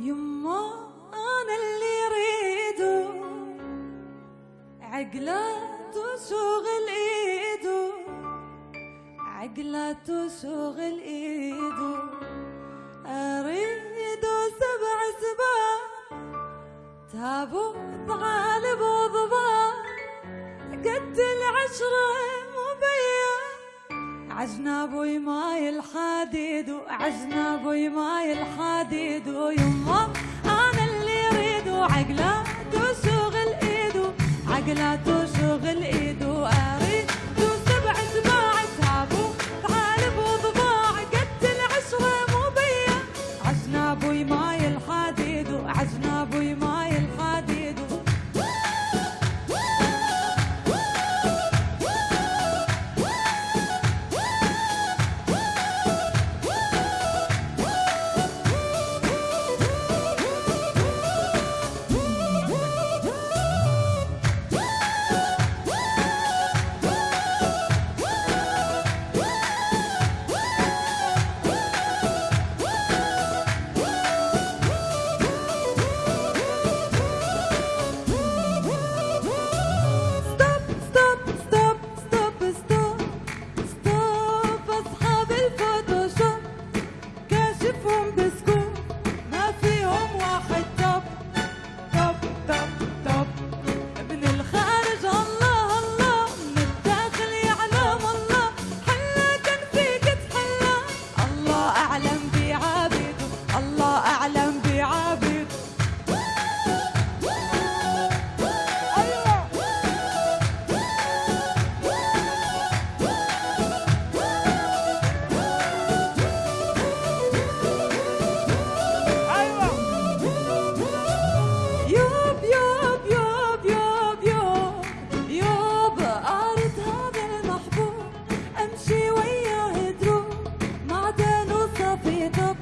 يما أنا اللي اريده عقلات وشغل ايده عقلات وشغل ايده أريد سبع سباع تابوت غالب وضباع قد العشرة عجنا بوي ماي الحديد وعجنا بوي ماي الحديد. ويما أنا اللي ريدو عقلة تشغل ايدو عقلة تشغل ايدو أريد سبع سباع تابو تعال بوضباع قد العشوه مو بيا عجنا بوي ماي الحديد وعجنا you go